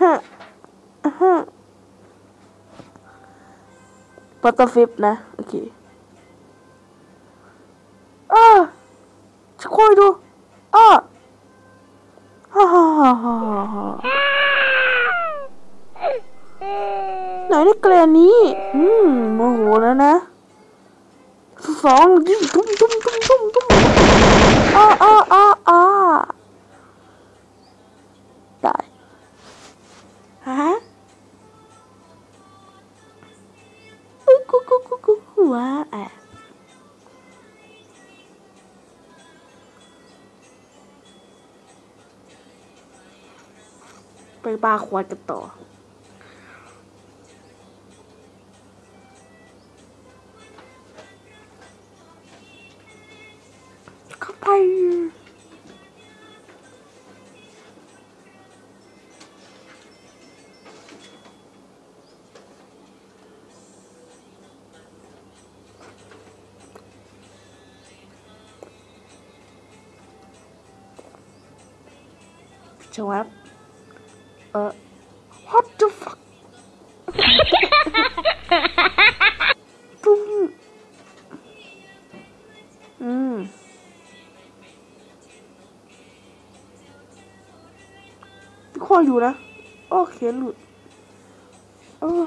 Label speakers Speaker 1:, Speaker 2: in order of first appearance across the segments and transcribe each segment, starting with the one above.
Speaker 1: ฮะฮะปัตเตอร์ฟิปนะ โอเคอ้าจะคอยดูอ้าฮ่าฮ่าฮ่าฮ่าฮ่าไหนได้แกลนี้ อืมโมโหแล้วนะสองยิงตุ้มตุ้มตุ้มตุ้มตุ้มอ้าอ้าอ้าอ้า ยกูกูกูกูหัวอะไปบาร์ควายกันต่อเข้าไป ชวับเออ what the fuck ตุ้มอืมคอยอยู่นะ โอเคหลุดเออ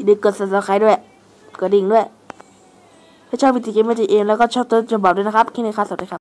Speaker 1: อย่าลืมกด subscribe ด้วย กดดิ่งด้วย ถ้าชอบวิดีโอเกมมาจีเองแล้วก็ชอบต้นฉบับด้วยนะครับ แค่นี้ครับ สวัสดีครับ